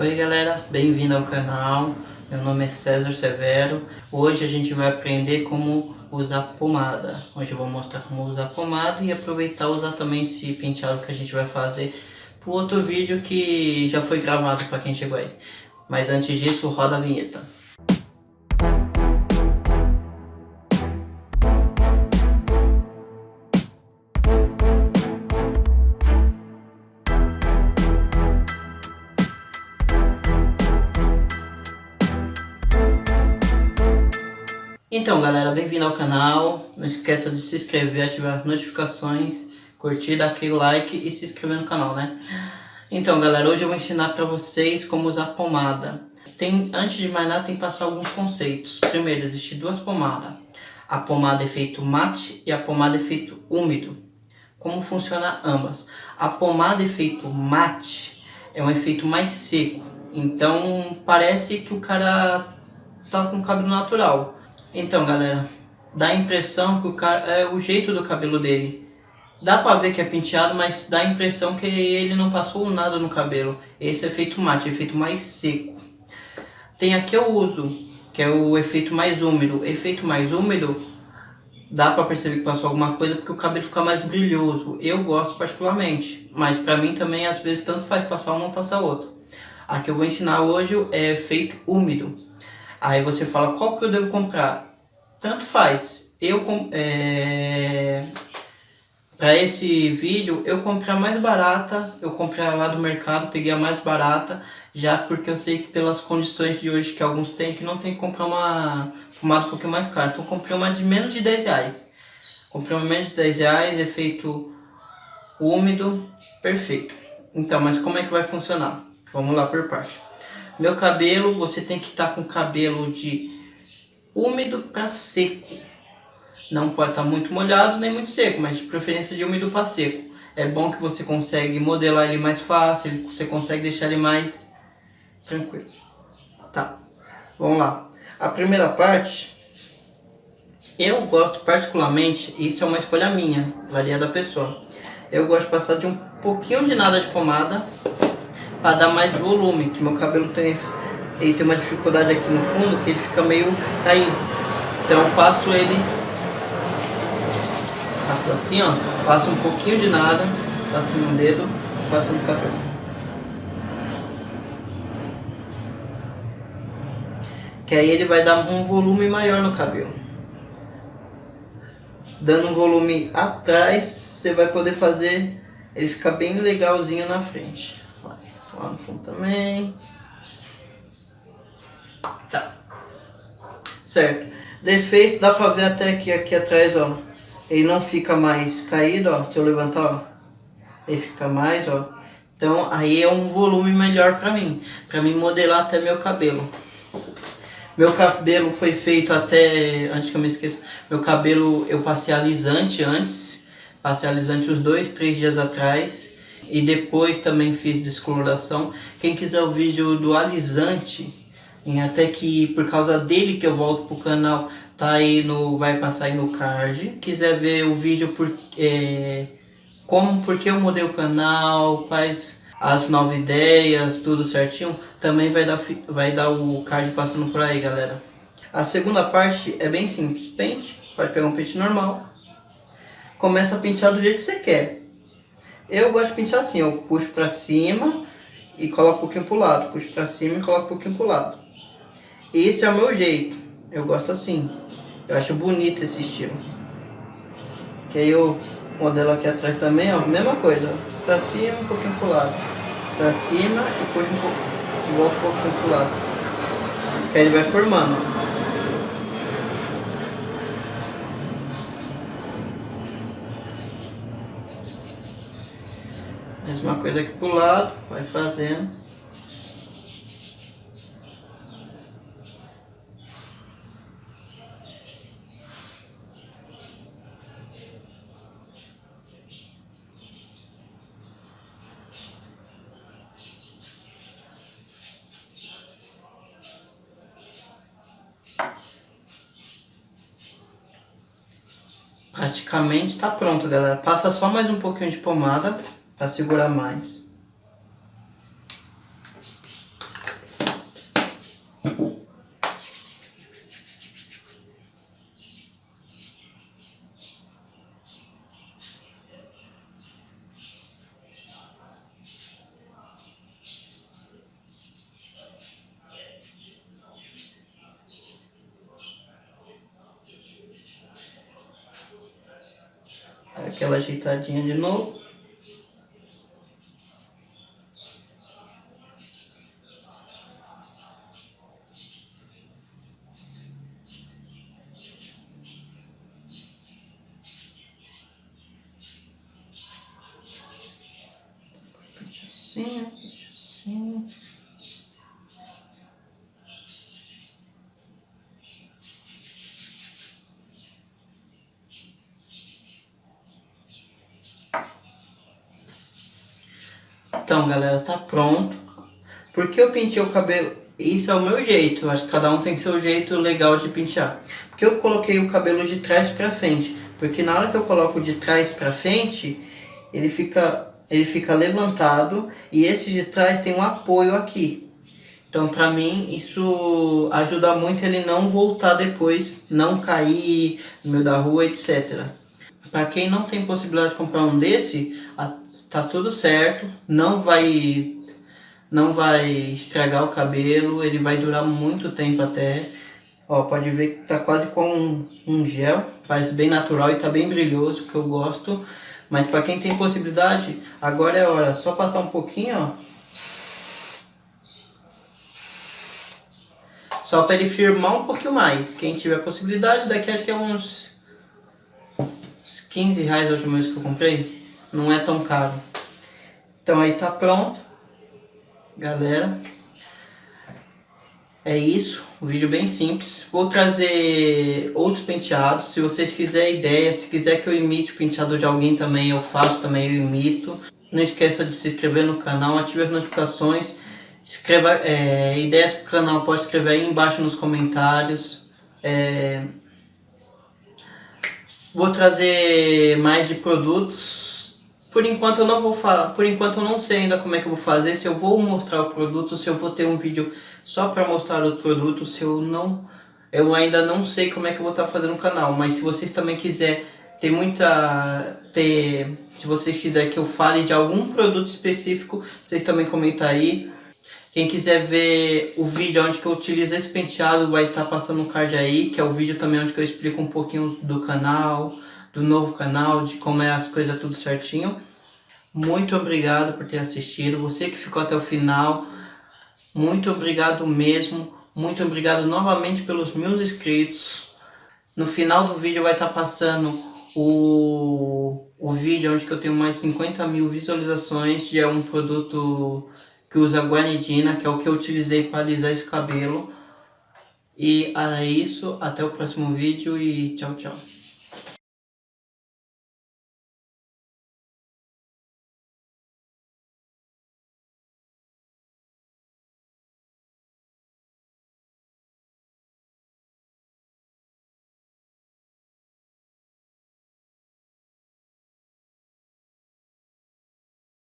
Oi galera, bem-vindo ao canal, meu nome é César Severo. Hoje a gente vai aprender como usar pomada. Hoje eu vou mostrar como usar pomada e aproveitar usar também esse penteado que a gente vai fazer Para outro vídeo que já foi gravado para quem chegou aí. Mas antes disso, roda a vinheta Então galera, bem-vindo ao canal, não esqueça de se inscrever, ativar as notificações, curtir, dar aquele like e se inscrever no canal, né? Então galera, hoje eu vou ensinar pra vocês como usar pomada. Tem, antes de mais nada, tem que passar alguns conceitos. Primeiro, existem duas pomadas. A pomada efeito mate e a pomada efeito úmido. Como funciona ambas? A pomada efeito mate é um efeito mais seco. Então parece que o cara tá com cabelo natural. Então, galera, dá a impressão que o cara é o jeito do cabelo dele. Dá pra ver que é penteado, mas dá a impressão que ele não passou nada no cabelo. Esse é efeito mate, efeito mais seco. Tem aqui eu uso, que é o efeito mais úmido. Efeito mais úmido, dá pra perceber que passou alguma coisa porque o cabelo fica mais brilhoso. Eu gosto particularmente, mas pra mim também às vezes tanto faz passar um ou passar outro. A que eu vou ensinar hoje é efeito úmido. Aí você fala, qual que eu devo comprar? Tanto faz. Eu, é... Para esse vídeo, eu comprei a mais barata, eu comprei lá do mercado, peguei a mais barata, já porque eu sei que pelas condições de hoje que alguns têm, que não tem que comprar uma pomada um pouquinho mais cara. Então comprei uma de menos de 10 reais. Comprei uma menos de 10 reais, efeito úmido, perfeito. Então, mas como é que vai funcionar? Vamos lá por parte. Meu cabelo, você tem que estar tá com cabelo de úmido para seco. Não pode estar tá muito molhado nem muito seco, mas de preferência de úmido para seco. É bom que você consegue modelar ele mais fácil, você consegue deixar ele mais tranquilo. Tá, vamos lá. A primeira parte, eu gosto particularmente, isso é uma escolha minha, varia da pessoa. Eu gosto de passar de um pouquinho de nada de pomada para dar mais volume, que meu cabelo tem, ele tem uma dificuldade aqui no fundo, que ele fica meio caído. Então eu passo ele, passo assim ó, passo um pouquinho de nada, passo no dedo, passo no cabelo. Que aí ele vai dar um volume maior no cabelo. Dando um volume atrás, você vai poder fazer ele ficar bem legalzinho na frente. Lá no fundo também. Tá. Certo. Defeito, dá pra ver até que aqui atrás, ó. Ele não fica mais caído, ó. Se eu levantar, ó. Ele fica mais, ó. Então, aí é um volume melhor pra mim. Pra mim modelar até meu cabelo. Meu cabelo foi feito até, antes que eu me esqueça, meu cabelo eu passei alisante antes. Passei alisante uns dois, três dias atrás e depois também fiz descoloração. Quem quiser o vídeo do alisante, até que por causa dele que eu volto pro canal, tá aí no, vai passar aí no card. Quiser ver o vídeo por, é, como, porque eu mudei o canal, quais as novas ideias, tudo certinho, também vai dar, vai dar o card passando por aí, galera. A segunda parte é bem simples, pente, pode pegar um pente normal, começa a pentear do jeito que você quer. Eu gosto de pintar assim, eu puxo pra cima e coloco um pouquinho pro lado. Puxo pra cima e coloco um pouquinho pro lado. Esse é o meu jeito. Eu gosto assim. Eu acho bonito esse estilo. Que aí eu modelo aqui atrás também, ó, mesma coisa. Pra cima um pouquinho pro lado. Pra cima e puxo um pouco. Volto um pouquinho pro lado. Que aí ele vai formando, ó. Mesma coisa aqui pro lado, vai fazendo. Praticamente está pronto, galera. Passa só mais um pouquinho de pomada para segurar mais. Aquela ajeitadinha de novo. Então, galera, tá pronto. Porque eu pintei o cabelo... Isso é o meu jeito. Acho que cada um tem seu jeito legal de pentear. Porque eu coloquei o cabelo de trás pra frente. Porque na hora que eu coloco de trás pra frente, ele fica, ele fica levantado. E esse de trás tem um apoio aqui. Então, pra mim, isso ajuda muito ele não voltar depois, não cair no meio da rua, etc. Para quem não tem possibilidade de comprar um desse, tá tudo certo, não vai não vai estragar o cabelo, ele vai durar muito tempo até. Ó, pode ver que tá quase com um, um gel, parece bem natural e tá bem brilhoso, que eu gosto. Mas para quem tem possibilidade, agora é hora, só passar um pouquinho, ó. Só para ele firmar um pouquinho mais. Quem tiver possibilidade, daqui acho que é uns, uns 15 reais a última vez que eu comprei não é tão caro. Então aí tá pronto, galera. É isso, um vídeo bem simples. Vou trazer outros penteados, se vocês quiserem ideia, se quiser que eu imite o penteado de alguém também, eu faço também, eu imito. Não esqueça de se inscrever no canal, ative as notificações, escreva é, ideias pro canal, pode escrever aí embaixo nos comentários. É, vou trazer mais de produtos por enquanto eu não vou falar, por enquanto eu não sei ainda como é que eu vou fazer, se eu vou mostrar o produto, se eu vou ter um vídeo só para mostrar o produto, se eu não, eu ainda não sei como é que eu vou estar tá fazendo o canal, mas se vocês também quiser ter muita, ter, se vocês quiserem que eu fale de algum produto específico, vocês também comentam aí. Quem quiser ver o vídeo onde que eu utilizo esse penteado, vai estar tá passando um card aí, que é o vídeo também onde que eu explico um pouquinho do canal, do novo canal, de como é as coisas tudo certinho. Muito obrigado por ter assistido. Você que ficou até o final, muito obrigado mesmo. Muito obrigado novamente pelos meus inscritos. No final do vídeo vai estar passando o, o vídeo onde eu tenho mais 50 mil visualizações de um produto que usa guanidina, que é o que eu utilizei para alisar esse cabelo. E é isso, até o próximo vídeo e tchau, tchau.